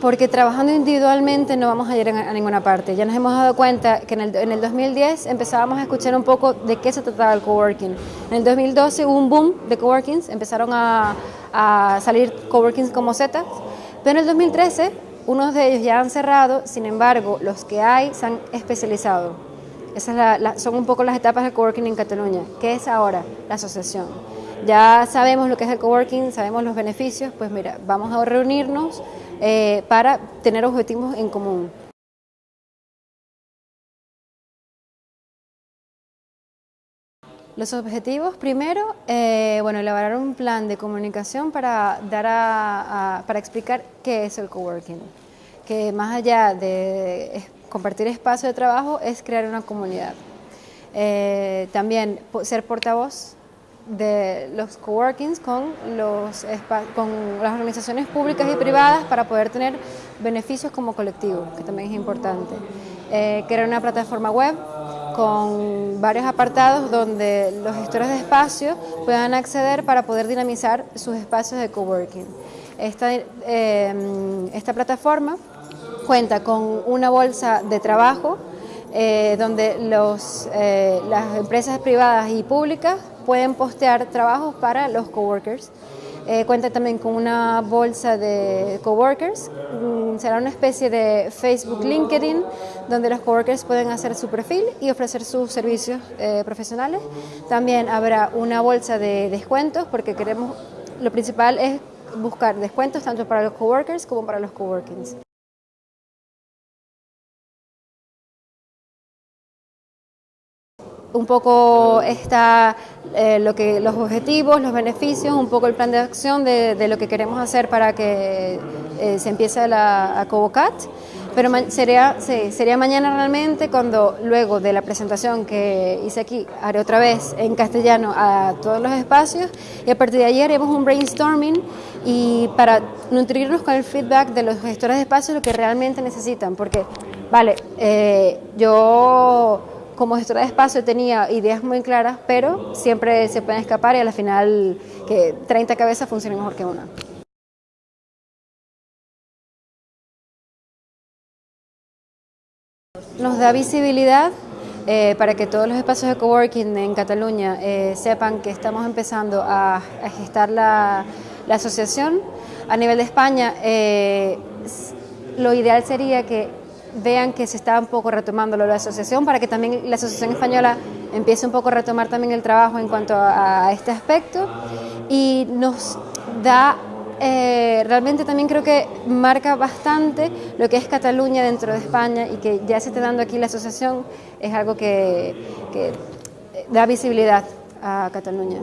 Porque trabajando individualmente no vamos a ir a ninguna parte. Ya nos hemos dado cuenta que en el, 2010 empezábamos a escuchar un poco de qué se trataba el coworking. En el 2012 hubo un boom de coworkings, empezaron a, salir coworkings como Zetas, pero en el 2013 unos de ellos ya han cerrado, sin embargo los que hay se han especializado. Esas son un poco las etapas del coworking en Cataluña. ¿Qué es ahora? La asociación. Ya sabemos lo que es el coworking, sabemos los beneficios, pues mira, vamos a reunirnos eh, para tener objetivos en común. Los objetivos, primero, eh, bueno, elaborar un plan de comunicación para, dar a, para explicar qué es el coworking, que más allá de compartir espacio de trabajo es crear una comunidad. Eh, también ser portavoz de los coworkings con, los, con las organizaciones públicas y privadas para poder tener beneficios como colectivo, que también es importante. Eh, crear una plataforma web con varios apartados donde los gestores de espacios puedan acceder para poder dinamizar sus espacios de coworking. Esta, eh, esta plataforma cuenta con una bolsa de trabajo eh, donde los, eh, las empresas privadas y públicas pueden postear trabajos para los coworkers. Eh, cuenta también con una bolsa de coworkers, mm, será una especie de Facebook LinkedIn donde los coworkers pueden hacer su perfil y ofrecer sus servicios profesionales. También habrá una bolsa de descuentos porque queremos, lo principal es buscar descuentos tanto para los coworkers como para los coworkings. Un poco está eh, lo que, los objetivos, los beneficios, un poco el plan de acción de, lo que queremos hacer para que eh, se empiece la, a Covocat. Pero sería, sería mañana realmente cuando luego de la presentación que hice aquí, haré otra vez en castellano a todos los espacios y a partir de ayer haremos un brainstorming y para nutrirnos con el feedback de los gestores de espacios lo que realmente necesitan, porque, vale, eh, yo como gestora de espacio tenía ideas muy claras, pero siempre se pueden escapar y al final que 30 cabezas funcionen mejor que una. Nos da visibilidad eh, para que todos los espacios de coworking en Cataluña eh, sepan que estamos empezando a, gestar la, asociación. A nivel de España, eh, lo ideal sería que vean que se está un poco retomando la asociación para que también la Asociación Española empiece un poco a retomar también el trabajo en cuanto a, este aspecto y nos da eh, realmente también creo que marca bastante lo que es Cataluña dentro de España y que ya se esté dando aquí la asociación es algo que da visibilidad a Cataluña.